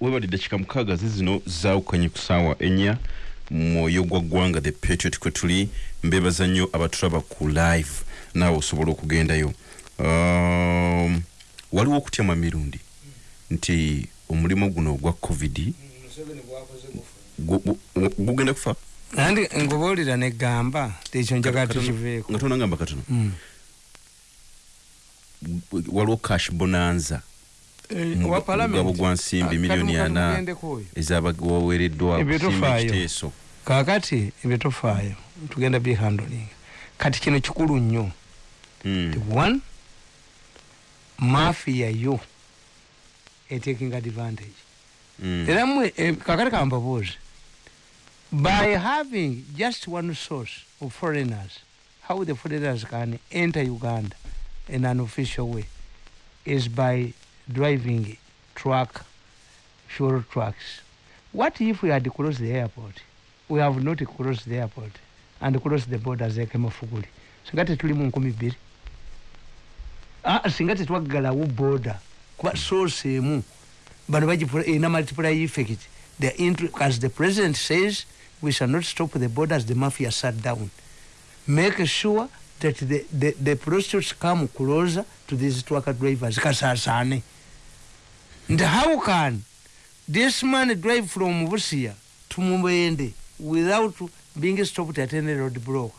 webalidde kika mukaaga zizino zaawukanye ku ssaawa ennya mwoyo gwa ggwanga the patriot kwe tuli mbeebaza nnyo abatulaba ku live. Naawe osobola okugendayo um, waliwo okutyama mirundi? Nti omulimu guno ogwa covid. Gugenda kufa? Andi ngubuulira negamba tekyo njagala tukiveeko nga tonangamba katono? Mm. waliwo cash bonanza Eh, Mu- wa parliament. mugabo gwa nsimbi Ah, milioni kati ana. ezabaweereddwa ekiteeso kaakati ebyo tofaayo tugenda bihandling kati kino kikulu nnyo Mm. Ti one mafia yo etaking advantage Mm. era mwe eh, kakati kambabuuze by having just one source of foreigners how the foreigners can enter uganda in an official way is by driving truck fuel trucks. What if we had closed the airport? We have not closed the airport and closed the borders ekemafuguli singa tetuli mu nkumi bbiri. Ah, singa tetwaggalawo border. Kuba source emu bano bagipula ena multiplier effect the as the president says we shall not stop the borders the mafia sat down. Make sure that the, the, the prostitutes come closer to these truck drivers. Kasasane and how can this man drive from busia to mubende without being stopped at any road block.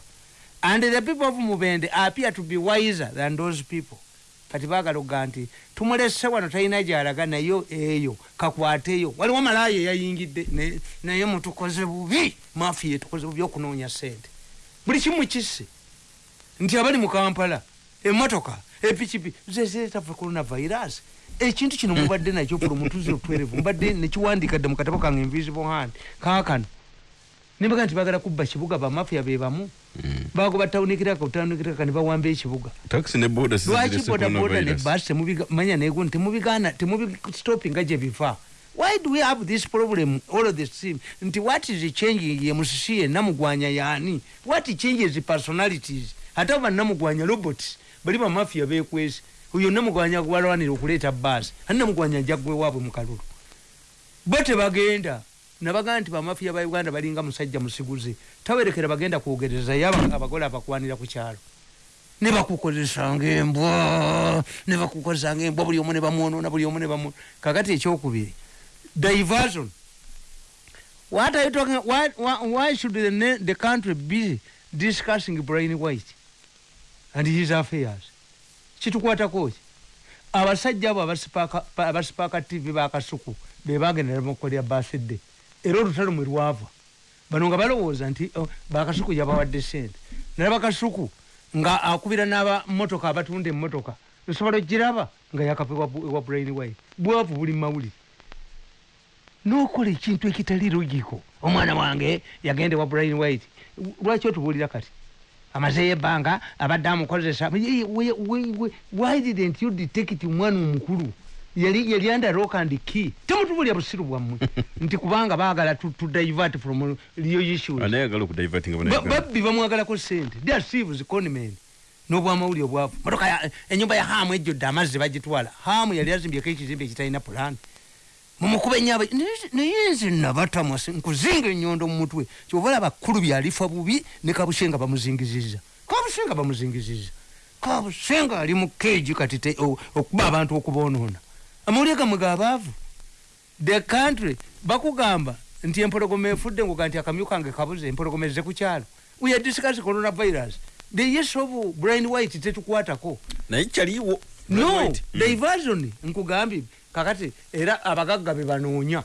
And the people of mubende appear to be wiser than those people. Kati baagala okuga nti tumulese wano talina gyalaga nayo eyo kakwateyo waliwo malaya eyayingidde naye mutukoze bubi. Mafiya tukoze bubi okunoonya sente buli kimu kisse. Nti abali mu kampala emotoka epikipiki zezetafe coronavirus ekintu kino mubadde nakyo promutuzi otwerevu mubadde nekiwandika dde mu katabo kange invisible hand. Kaakano nibaga nti bagala kubba kibuga bamafiya be bamu. Mm. bagoba tawunikiraka otawunikiraka ne bawamba ekibuga. Lwaki bodaboda ne basi temumanya negun temubigana temubistopinga gye biva. Why do we have this problem all of this team nti what is changing ye musisi yenna mugwanya yani what changes personalities? Ate aba namugwanya robots bali bamafia bekwesi oyo namugwanya walwanira okuleeta basi ate namugwanya jagwe waabwe mukalulu bo tebagenda. Nabagaa nti bamafia ba uganda balinga musajja musiguze tawerekera bagenda kwogereza yaba abagole abakwanira ku kyalo. Ne bakukozesanga embwa ne bakukozesanga embwa buli omu ne bamwonoona buli omu ne bamu kakati ekyokubiri. Diversion. What are you talking why, why, why should the, the country be discussing brain white and his affairs kitukwatako ki abasajja abo abasipaaka- pa- abasipaaka tv bakasuku bebagendera mukolera basidde era olutalo mwe lwava. Bano nga balowooza nti oh, bakasuku yabawadde sente naye bakasuku nga akubira n'abamotoka abatunda emmotoka osobola ogiraba nga yakapa ewa brain white. Bwavu buli mawulire nokola ekintu ekitali logiko omwana wange yagenda ewa brain white. Lwaki otubuulira kati amazeyo ebbanga abadde amukozesa. Why didn't you detect omwana omukulu yali yali under rock and key. Temutubulya busiru bwammwe. Nti kubanga baagala tu- tu divert from real issues anayagala Ba- banauganda babbi bamwagalako sente thieves conman n'obwamawuli obwavu. Motoka enyumba ya haamu ejjodde amazzi bagitwala. Haamu yali azimbyeko ekizimbe ekitalina pulaani mumukuba enyaba naye nze nabatamwase nkuzinga enyondo mu mutwe. Kyovala abakulu byalifa bubi ne kabusenga bamuzingiziza. Kabusenga bamuzingiziza. Kabusenga ali mu keegi kati okuba abantu okuboonoona amawulire gamwe gabaavu. The country bakugamba nti empologoma efudde nguga nti akamyu kange kabuze empologoma ezze ku kyalo. We are discussing coronavirus. The yes of brain white tetukwatako. Naye kyaliwo. No diversion nkugambye kakati era abagagga be banoonya.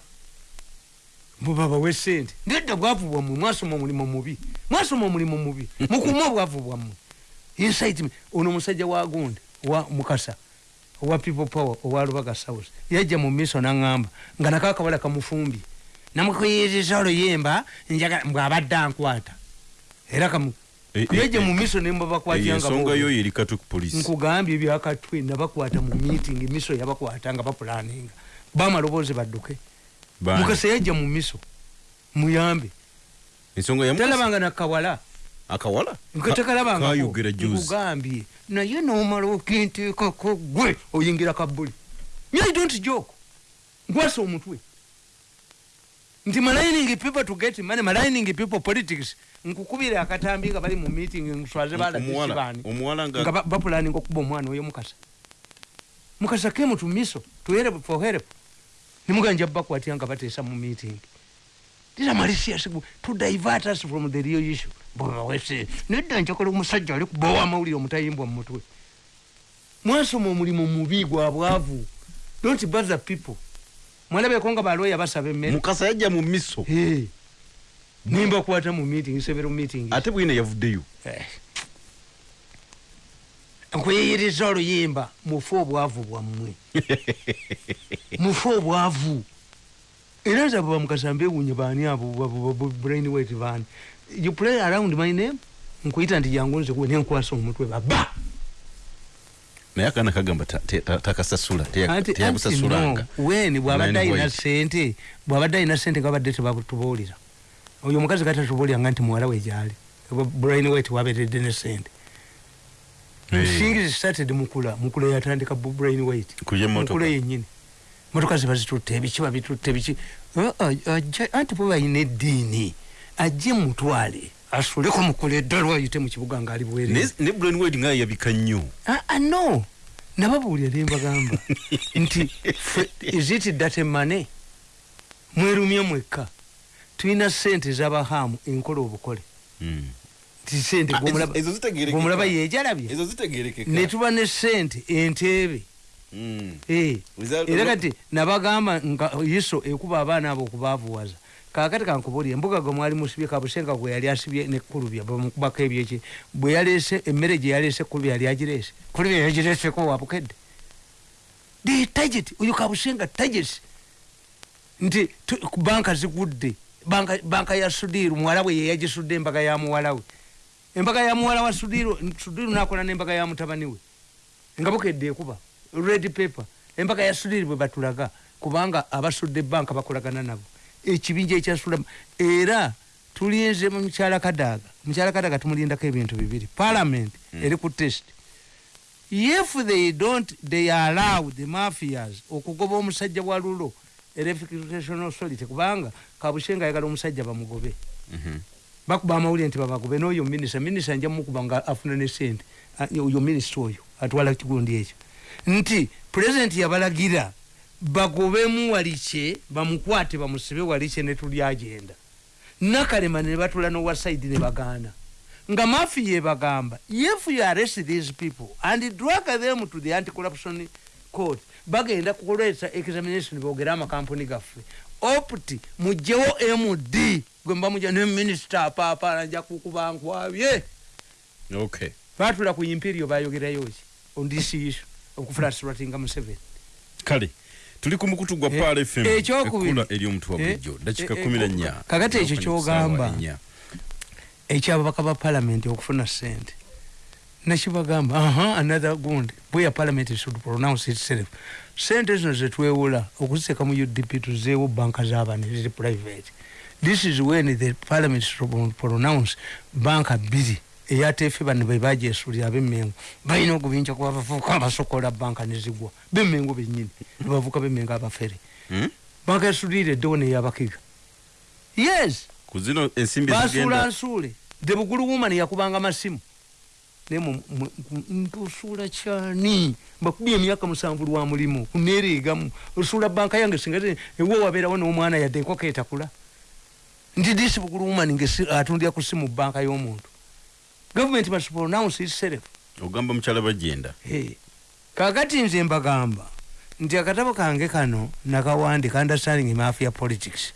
Bubabawe sente nedda bwavu bwammwe mwasoma omulimu mubi mwasoma omulimu mubi mukume obwavu bwammwe insight ono omusajja wa gonde wa mukasa owa people power owa lubaga south yajja mu miso naŋŋamba nga nako akawala kamufumbye. Namukuyiriza oluyimba njagala mbwabadde ankwata. Era kamu Eh, eh, yajja eh. mu miso nembabakwatya nga ensonga bo. yo yeri katu ku polisi nkugambye ebyakatwe nabakwata mu meeting miso yabakwata nga bapulaninga bamaloboozi badduke. Bani? mukasa yajja mu miso. Muyambe. Ensonga ya talabanga nakawala akawala? Nkatekalabanga kayogera juzi nkugambye naye nomala okinteekako gwe oyingira kabuli you don't joke. Nkwasa omutwe nti malaining people to get money malaining people politics. Nkukubira akatambi nga bali mu meeting nswaze omuwala balabisibani omuwala nga nga ba- bapulaninga okuba omwana oyo mukasa. Mukasa kemu to miso to help for help. Nimuganja bakwatya nga bateesa mu meeting? These are malicious to divert us from the real issue. Bwewese nedda njakola omusajja ali kubawa amawulire omutayimbwa mu mutwe. Mwasoma omulimu mubi gwa bwavu. Don't bother people mwalabeko nga balwoya basaba emmere. Mukasa yajja mu miso. Eh. nimba kwata mu meeting several meeting ate bwina yavuddeyo nkuyiyiriza oluyimba mufe obwavu bwammwe. Mufe obwavu. Era nze abo bamukasa mbewunye baani abo brain wet baani. You play around my name? Nkuyita nti jangu nze kuwe nenkwasa omutwe baba naye akaana kagamba takasasula teyabusasulanga weni bw'abadde alina sente bw'abadde alina sente nga babadde tebatubuulira oyo omukazi katatubuulira nga nti muwala we gyali. Brain wet waberedde ne sente things started mukula mukula yatandika brain motoka. mukula yenyini motoka ziba zitutte ebiki babitutte biki Ah, ah, ajja- anti bwe balina eddiini ajje mutwale asuleko mukula eddala ayite mu kibuga ngaali bwere Ne- ne brain wade nga yabika nnyo. Ah, ah, no. Nababuulira ne mbagamba. Nti is it that money? Mwerumye mwekka tulina sente z'abahaamu enkola obukole. Nti sente Ah, gw'omulaba- ezo zitegeerekeka. gw'omulaba yejalabye zitegerekeka. Ne sente enteebe era kati nabagamba nga iso ekuba abaana abo okubaavuwaza kakati kankubulya embuga gwe mwali musibye kabusenga gwe yali asibye nekulubya bamukubako ebyeki bwe yaleese emmere gye yaleese kulubya yali agireese. Kulubya yagireeseko wabukedde the target oyo kabusenga target nti banka zigudde. Banka, banka ya sudiru muwala we yeyagisudde embaga ya muwala we. Embaga ya muwala wa sudiru sudiru nakola nembaga ya mutabani we. Nga bukedde ekuba red paper. Embaga ya sudiri bwe batulaga kubanga abasudde banka bakolagana nabo. Ekibinja ekyasula era tulinze mu mukyala kadaaga mukyala kadaaga tumulindako ebintu bibiri. Parliament eri ku test. If they don't they allow the mafias okugoba omusajja wa lulo electrification authority kubanga kabushenga ayagala omusajja bamugobe. Mhm. bakuba amawulire nti babagobe. N'oyo minisita minisita nja mukuba nga afuna ne sente Ah, oyo minisita oyo atwala kigundi ekyo nti pulezidenti yabalagira bagobemu walikye bamukwate bamusibe walikye ne tuli agenda. Nakalema ne batula nowasaidi ne bagaana nga mafi yebagamba if you arrest these people and drag them to the anti-corruption court bagenda kuleeta examination bogere amakampuni gaffe. Opt mugjewo md gwe mbamuja ne minisita apaapana nja kukuba nkwabye. Okay. Batula ku imperio bayogerayo ki? On this issue okufulastratinga museveni. Kale tuli ku mukutu gwa Eh, paal fm ekyokubiri. ekkula ery'omutu wa Eh, bulijjo dakika eh, kumi eh, nnya. kakati ekyo ky'ogamba. Ekyababaka ba palamenti okufuna sente nakibagamba aha another gundi. Bweya parliament should pronounce itself. Sente zino zetwewula okuziteeka mu udp tuzeewo banka z'abaana ziri private. This is when the parliament should pronounce banka bbiri eyateefe bano be bagyesulira ab'emmengo balina okubinja kuba bavubuka abasokola banka nezigwa b'emmengo bennyini nebavuka b'emmengo abafere. Hmm? banka yasulire eddewo neyabakiga yes! Ku zino ensimbi basuula nsuule. The bugulu woman yakubanga masimu. Naye ntusuula kyani? Mbakubye emyaka musanvu lwa mulimu kuneereegamu osuula banka yange singa ewe wabeerawo n'omwana yadde enkoko etakula nti disi bugulu woman ngesi- atundira ku simu banka y'omuntu gavumenti must pronounce itself. Ogamba mukyala bajenda Hey, kakati nze mbagamba nti akatabo kange kano nakawandika understanding mafia politics.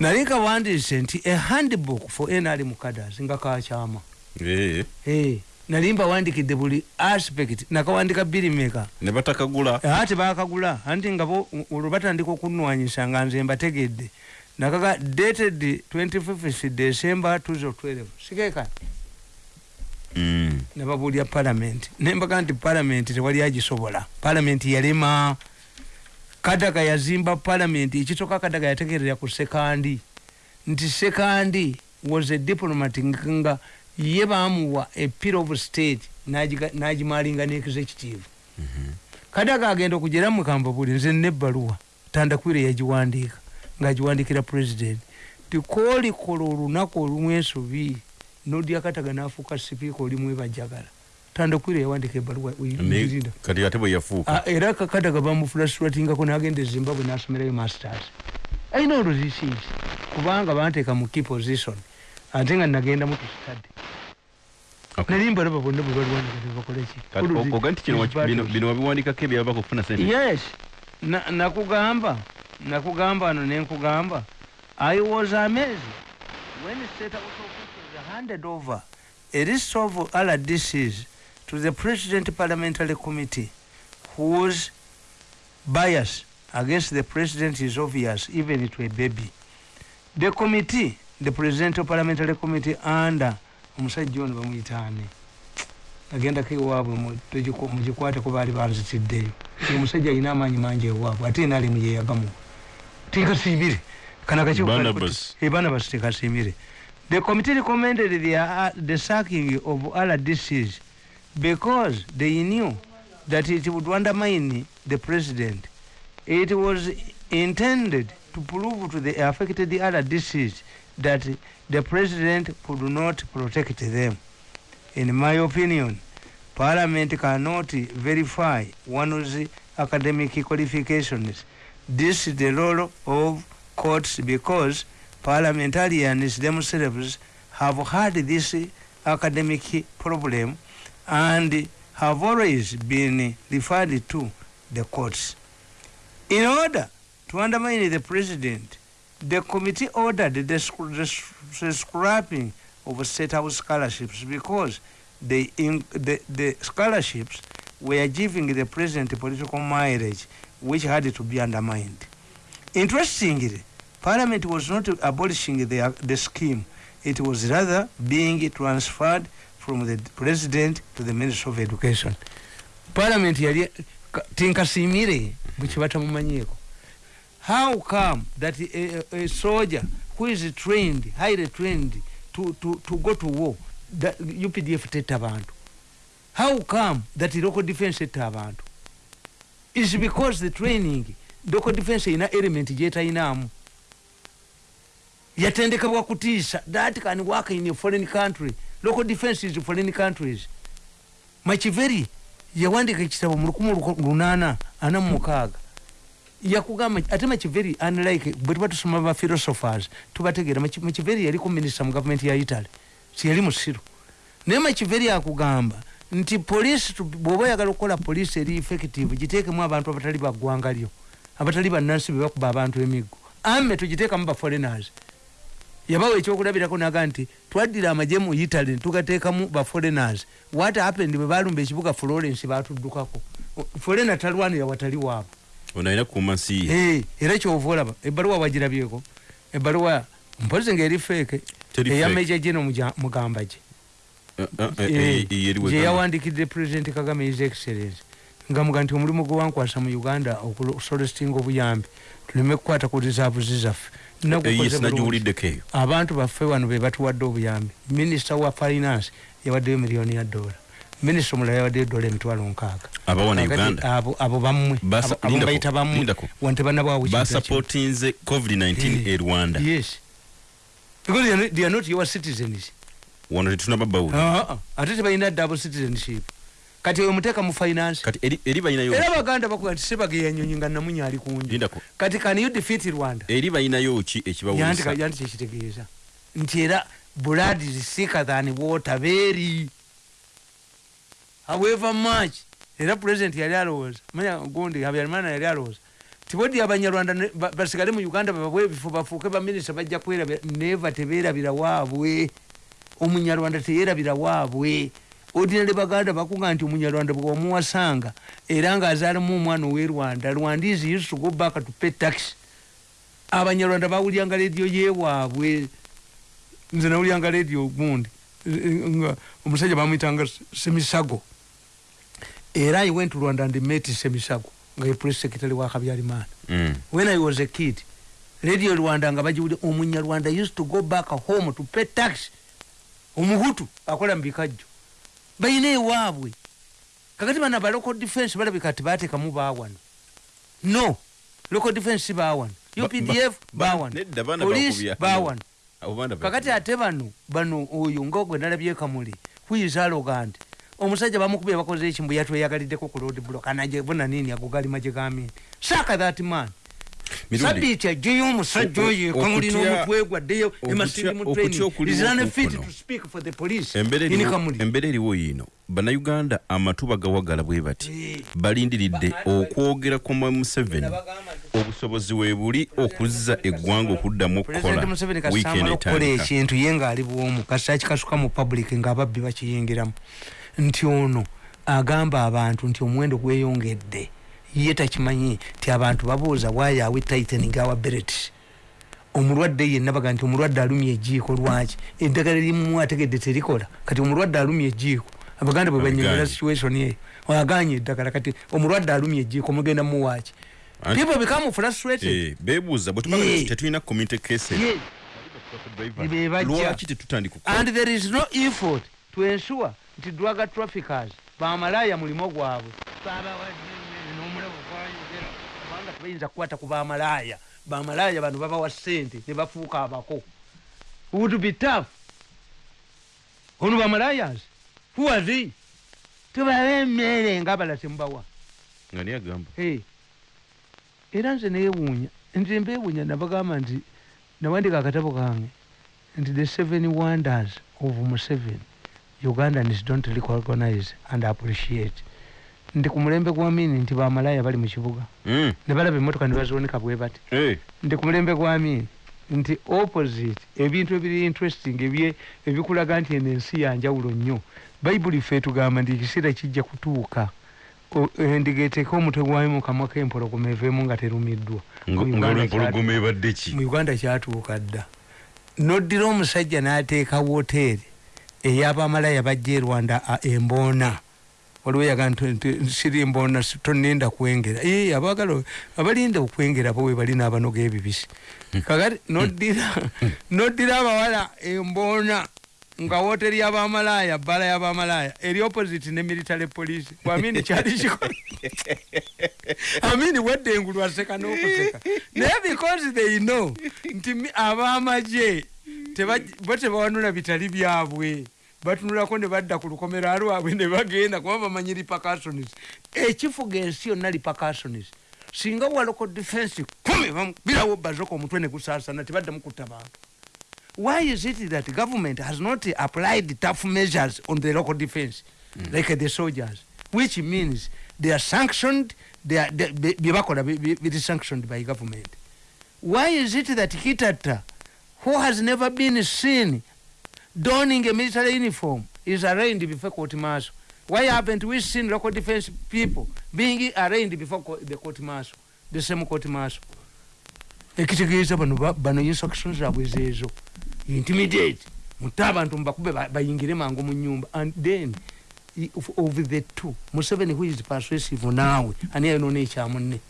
Nali kawandiise nti a handbook for nrm cadres nga kakyama nali mbawandikidde buli aspect nakawandika birimeka ne batakagula. Ate bakagula anti nga olwo batandika okunwanyisa nga nze mbategedde nakaga dated 25 december 2012 sikeka Mm. nababulya palamenti nembaga nti palamenti tewali agisobola. Palamenti yalema. Kadaga yazimba palamenti ekitoka kadaga yategerera ku sekandi nti sekandi was a diplomat nga ye bamuwa a peer of state. Nagimalinga ne executive kadaga agenda okugera mukamba buli nze nebbaluwa tandakwire yagiwandiika ngaagiwandikira president tikolikola olunaku olumu ensobi nodya kataga nafuuka sipiika olimu ebajagala tandakwire yawandika ebbaluwa kati ate bwe yafuuka. Ah, era kakadaga bamufulastratingako nagenda e zimbabwe nasomerayo masters. Alina oluzisiisi kubanga banteeka mu key position ate nga nagenda mu tustudy Okay. nali mbalaba bonna bwe baliwandika tebakoleki Kati o- oga nti kino waki- bino- wabiwandikako ebyava kufuna yes na- nakugamba nakugamba ano nenkugamba i was amazed when state house officials handed over a list of rdcs to the president parliamentary committee whose bias against the president is obvious even to a baby the committee the presidential parliamentary committee under omusajja ono bamuyitaane. Agendako ewaabwe mugikwateko baali banzitiddeyo. Omusajja alina amaanyi mangi ewaabwe ate naalimu yeyagamu tinkasiibire Barnabas. kanakabarnabas tekasiimire the committee recommended the, uh, the sacking of rdcs because they knew that it would undermine the president. It was intended to prove to the affected rdcs that the president could not protect them. In my opinion parliament cannot verify one's academic qualifications this is the role of courts because parliamentarians themselves have had this academic problem and have always been referred to the courts. In order to undermine the president the committee ordered the, the, scrapping of state house scholarships because the, the, the scholarships were giving the president political mileage which had to be undermined. Interestingly, eh? Parliament was not abolishing the, the scheme, it was rather being transferred from the president to the Minister of Education. Parliament how come that a, a, soldier who is trained highly trained to, to, to go to war that updf tetta abantu how come that local defense etta abantu is because the training local defense erina element gyetayinaamu yatendekebwa kutiisa that can work in a foreign country. Local defense is foreign countries. Makiveri yawandika ekitabo mu lukumi lunaana ana mumukaaga yakugamba ate makiveri unlike bwe tuba tusoma ba philosophers tubategeera Machi- makiveri yaliko minisita mu gavumenti ya italy. Tiyali musiru. Naye makiveri akugamba nti poliisi tu- bw'oba oyagala okukola poliisi eri effective giteekemu abantu abatali baggwanga lyo abatali bannansi bebakuba abantu emiggo. Ame tugiteekamu ba foreigners. Yabawa ekyokulabirako naga nti twaddira amagye mu italy tugateekamu ba foreigners. What happened? Bwe balumba ekibuga florence batuddukako foreigner talwanira watali waabwe. Ono alina kukuuma nsi ye. Era kyova olaba ebbaluwa wagirabyeko ebbaluwa mpozi ngaeri feeke eya meja geno mugamba gye Eh, eh, eh, yawandikidde president kagame his excellence nga muga nti omulimu gwe wankwasa mu uganda okusolestinga obuyambi tuleme kukwata ku rizaavuzi zaffe. Nagiwuliddeko eyo abantu baffe wano be batuwadde obuyambi. Minisita wa finance yawaddeyo miliyoni ya dola. Minisita omulala yawaddeyo dola emitwalo nkaaga. Abo bammwe Basa- abo- abo lindako, bayita bammwe lindako. wantebanabawo basapotinze covid-19 e rwanda. yes. Because they are not your citizens wano tetunaba bawuli Ah, ah. ate tebalina double citizenship. Kati oyo muteeka mu finance. Kati eri- balinayo era baganda bakuga nti sebageya nyonyi nga namunya ali kunju. Kati can you defeat rwanda? Eri balinayo ki ekibawulisa yanti kyekitegeeza nti era blood is sicker than water very. However much. Era president yali alowooza. Manya gundi habyarimana yali alowooza. Tibodi abanyarwanda basigale mu uganda bababwe ebifo bafuuke baminisita bajja kwerabira neva tebeerabira waabwe omunyarwanda teyerabira waabwe. Ordinary baganda bakuga nti omunyarwanda bwe wamuwasanga era ng'azaalamu omwana ow'e rwanda rwandese used to go back to pay tax. Abanyarwanda bawulyanga rediyo yewaabwe nze nawulyanga rediyo gundi omusajja bamwitanga semisago. Era i went to rwanda and met semisago nga ye press secretary wa habyarimana Mm. when i was a kid radio rwanda nga bagiwulya omunyarwanda used to go back home to pay tax omuhutu akola mu bikajjo. Bayina ewaabwe. Kakati bana ba local defense balabika ti bateekamu baawano no local defense si baawano Ba- updf ba- baawano police baawano kakati ate bano bano oyo nga gwe nalabye kamuli huizaloga nti omusajja bamukubye bakoze ekimbu yatweyagaliddeko ku road block anaje bona nini agogalima gye gamini saaka that man Sabiti ajjeyo omusajja oyo kamuli okutya- n'omutwe gwaddeyo embeera eriwo- yiino bannayuganda amatu bagawagala bwe bati Eh. balindiridde Ba- okwogera mwami museveni. Obusobozi we buli okuzza eggwanga okuddamu President okukola Museveni wiikendi kasamba okukola etandika. ekintu ye ngaali bwomu kasita kikasuka mu public ng'ababbi bakiyingiramu. Nti ono agamba abantu nti omuwendo gweyongedde ye takimanyi nti abantu babuuza wayawe tightening our belt omulwadde yenna baga nti omulwadde alumya ejiiko lwaki eddagala erimu ategedde terikola kati omulwadde alumya ejiiko abaganda bwe Abaganye. situation eyo aganye eddagala kati omulwadde alumya ejiiko mugenda muwaaki people become frustrated Eh, beebuuza bwe Yeah. nti tetulina community cases Yeah. Be bajja. lwaki tetutandika okukola? and there is no effort to ensure nti drug traffickers bamalaya mulimo gwabwe tebayinza kukwata ku bamalaya. Bamalaya bano babawa sente ne bafuuka abako. Would be tough? Ono bamalayas who are they? Tubawa emmere nga abala temubawa nga niye agamba Hey. era nze neewuunya nti mbeewuunya nabagamba nti nawandika akatabo kange nti the seven wonders of museven ugandans don't recognize and appreciate nti ku mulembe gwa mini nti bamalaya bali mu kibuga. Mm, ne balaba emmotoka ne baziwonika bwe bati. Eh, nti ku mulembe gwa mini nti opposite ebintu ebiri interesting ebikulaga nti eno ensi yanjawulo nnyo. Bayibuli ffe tugamba nti ekiseera kijja kutuuka. Endiga eteeke omutwe gwayo mu kamwa k'empologoma eveemu nga terumiddwa. Nga Mu nga Uganda olwempologoma ebadde ki? Mu uganda kyatuuka dda. Noddira omusajja n'ateeka woteeri ey'abamalaya bajja e rwanda emboona waliwo yaga nti siri emboona si- tonenda kwengera. Ee abaagala abalinda okwengera bo we bali n'abanoga ebibisi. Kakati noddira abawala emboona nga woteeri y'abamalaya bbala y'abamalaya eri opposite ne military police. Bwamini kyali kikola amini wedde engulu aseka n'okuseka. Naye because they know nti tebaj- bo tebawanula bitali byabwe batunulako ne badda ku lukomera lwabwe ne bagenda kuba bamanyi repercussions. Ekifuga ensi yonna repercussions. Singa waloko defense kumi bamubirawo bazoka omutwe ne gusaasana tebaddamu kutta bantu. Why is it that government has not applied tough measures on the local defense? Mm. like the soldiers which means they are sanctioned they are they- bye bye bakola bi- bi- biri sanctioned by government. Why is it that kitata who has never been seen donning a military uniform is arraigned before court martial. Why haven't we seen local defense people being arraigned before co- the court martial the same court martial? Ekitegeeza bano ba- bano instructions zaabwe zeezo intimidate. Mutte abantu mubakube ba- bayingire mangu mu nyumba and then of, the two museveni who is persuasive naawe ani ayonona ekyamunne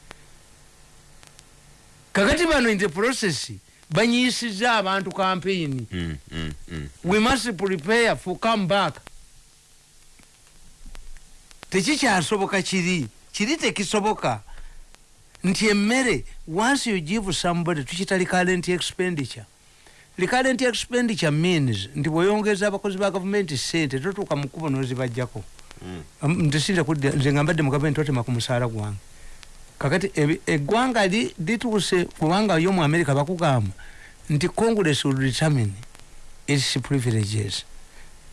kakati bano in the process banyiisiza abantu campaign. Mm, mm, mm. we must prepare for come back tekikyasoboka kiri kiri tekisoboka nti emmere once you give somebody tukita recurrent expenditure. Recurrent expenditure means nti bweyongeza abakozi ba gavumenti sente totuuka mu kkubo nozibajjako Mm. Ntesinza kudda nze nga mbadde mu gavumenti totema ku musaala gwange kakati eggwanga li- lituuse kubanga yo mu america bakugamba nti congress will determine its privileges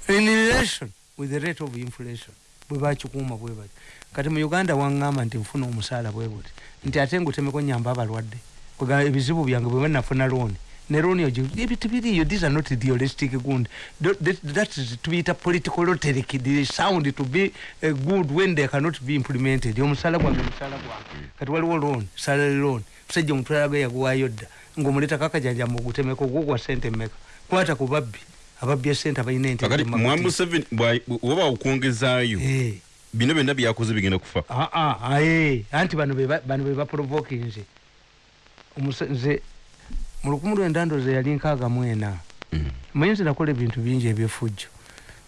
in relation with the rate of inflation. Bwe bakikuuma bwe bati. Kati mu uganda waŋŋamba nti nfuna omusaala bwe buti nti ate ngutemeko nyamba abalwadde. Ebizibu byange bwe banafuna looni ne looni ogi ebintu biriyo these are not idealistic good. Tho- that, that is tubiyita political rhetoric. They sound to be uh, good when they cannot be implemented. Omusaala gwange musaala gwange kati waliwo looni salary looni musajja omutwala gwe yaguwaayo dda ng'omuleeta kakajajamba ogutemeko gwo gwa sente mmeka. Kwata ku babbi. Ababbi esente abalina ente oba okwongezaayo. Eh. bino byonna byakoze bigenda kufa. Ah, ah, anti bano be ba- bano be baprovoke nze. Omuse- nze mu lukumi lwenda ndoza yali nkaaga mwena Mm. manye nze nakola ebintu bingi ebyefujjo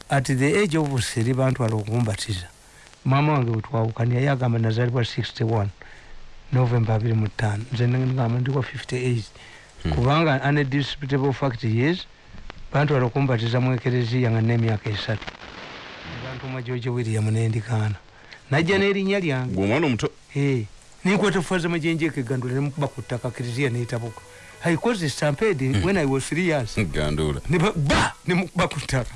at the age of seri bantwala okumbatiza maama wange wetwawukana yali agamba nazalibwa 61 novemba 25 nze ngamba ndikwa 58 Hmm. kubanga undisputable fact is bantwala okumbatiza mu ekereziya nga n'emyaka esatu. Bantuma george william nendikaana. Najja n'erinnya lyange. Gwe omwana omuto Eh, ninkwata faza majenje kegandula nemukuba ku ttaka kiriziya netabuka i caused a stampede when i was three years. Gandula. Ne ba- ba nemukuba ku ttaka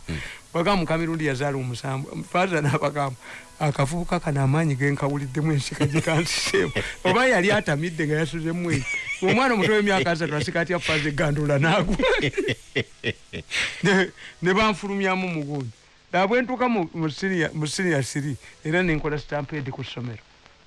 bagamu kamirundi yazaala omusambu faza nabagamu akavubuka kano amaanyi genkawuliddemu ensika gikansiseemu oba yali atamidde nga yasuzemu eyo omwana omuto w'emyaka asatu asika atya faza egandula nagwa Ne- ne banfulumyamu mugundi nabwe ntuuka mu- mu senior- mu senior siri. Era nenkola stampede ku ssomero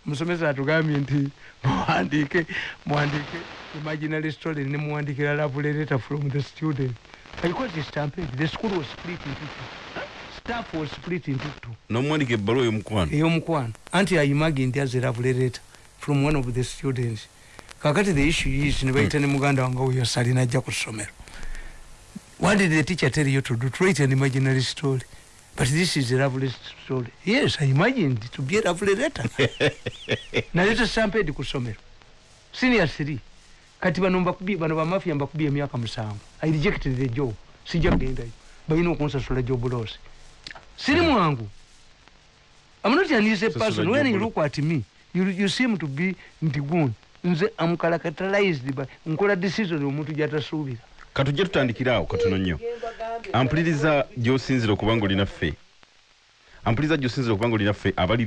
omusomesa atugambye nti muwandiike muwandiike imaginary story ne muwandikira love letter from the student. Because the stampede the school was split into two. Staff was split into two. Nomwandika ebbaluwa ey'omukwano? Ey'omukwano. Anti ayimagi nti aze love letter from one of the students. Kakati the issue is nebayita ne muganda wange oyo salina ajja ku ssomero. What did the teacher tell you to do? To write an imaginary story but this is a lovely story. Yes i imagined to be a lovely letter. Naleta stampede ku ssomero senior three. Kati bano mbakubye bano bamafia mbakubye emyaka musanvu. I rejected the job. Sijja kugendayo balina okunsasula job loss. Siri mwangu. I'm not an easy person. When you lo- look at me, you, you seem to be ndigun. Nze am characterized by nkola decision omuntu gyatasuubira. Katujje tutandikira awo katono nnyo. Ampuliriza gy'osinzira okuba nga olina ffe. Ampuliriza gy'osinzira okuba nga olina ffe abali